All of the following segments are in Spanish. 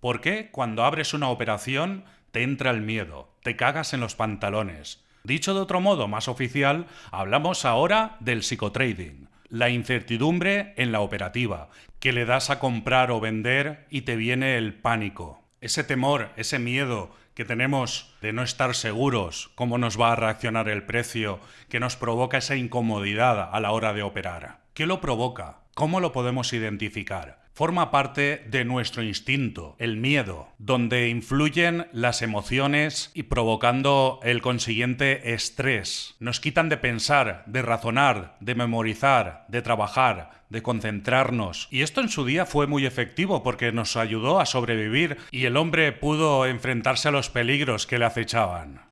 ¿Por qué cuando abres una operación te entra el miedo, te cagas en los pantalones? Dicho de otro modo más oficial, hablamos ahora del psicotrading, la incertidumbre en la operativa, que le das a comprar o vender y te viene el pánico. Ese temor, ese miedo que tenemos de no estar seguros cómo nos va a reaccionar el precio, que nos provoca esa incomodidad a la hora de operar. ¿Qué lo provoca? ¿Cómo lo podemos identificar? forma parte de nuestro instinto, el miedo, donde influyen las emociones y provocando el consiguiente estrés. Nos quitan de pensar, de razonar, de memorizar, de trabajar, de concentrarnos. Y esto en su día fue muy efectivo porque nos ayudó a sobrevivir y el hombre pudo enfrentarse a los peligros que le acechaban.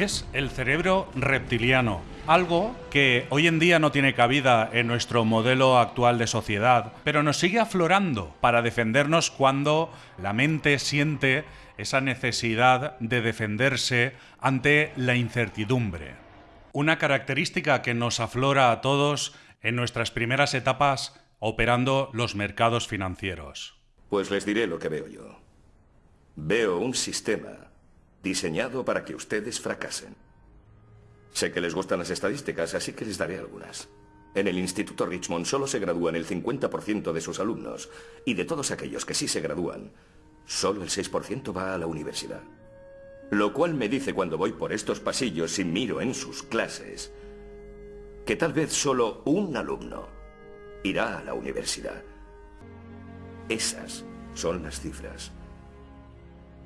Es el cerebro reptiliano, algo que hoy en día no tiene cabida en nuestro modelo actual de sociedad, pero nos sigue aflorando para defendernos cuando la mente siente esa necesidad de defenderse ante la incertidumbre. Una característica que nos aflora a todos en nuestras primeras etapas operando los mercados financieros. Pues les diré lo que veo yo. Veo un sistema diseñado para que ustedes fracasen. Sé que les gustan las estadísticas, así que les daré algunas. En el Instituto Richmond solo se gradúan el 50% de sus alumnos, y de todos aquellos que sí se gradúan, solo el 6% va a la universidad. Lo cual me dice cuando voy por estos pasillos y miro en sus clases, que tal vez solo un alumno irá a la universidad. Esas son las cifras.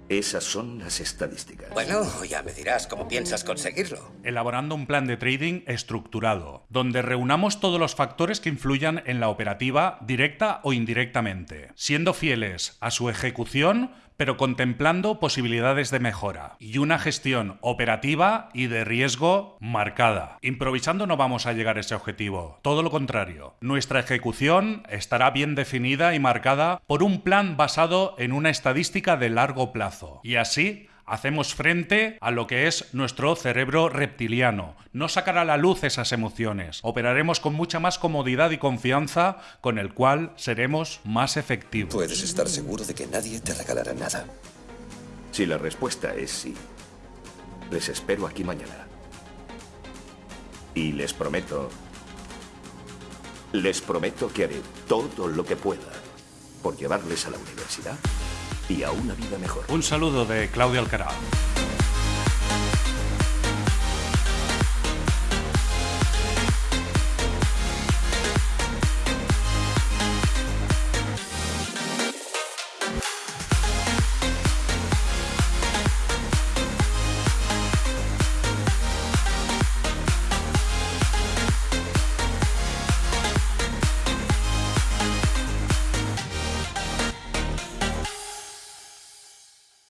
Esas son las estadísticas. Bueno, ya me dirás cómo piensas conseguirlo. Elaborando un plan de trading estructurado, donde reunamos todos los factores que influyan en la operativa directa o indirectamente, siendo fieles a su ejecución pero contemplando posibilidades de mejora y una gestión operativa y de riesgo marcada. Improvisando no vamos a llegar a ese objetivo, todo lo contrario. Nuestra ejecución estará bien definida y marcada por un plan basado en una estadística de largo plazo. Y así hacemos frente a lo que es nuestro cerebro reptiliano. No sacará a la luz esas emociones. Operaremos con mucha más comodidad y confianza, con el cual seremos más efectivos. Puedes estar seguro de que nadie te regalará nada. Si la respuesta es sí, les espero aquí mañana. Y les prometo... Les prometo que haré todo lo que pueda por llevarles a la universidad y a una vida mejor. Un saludo de Claudio Alcaraz.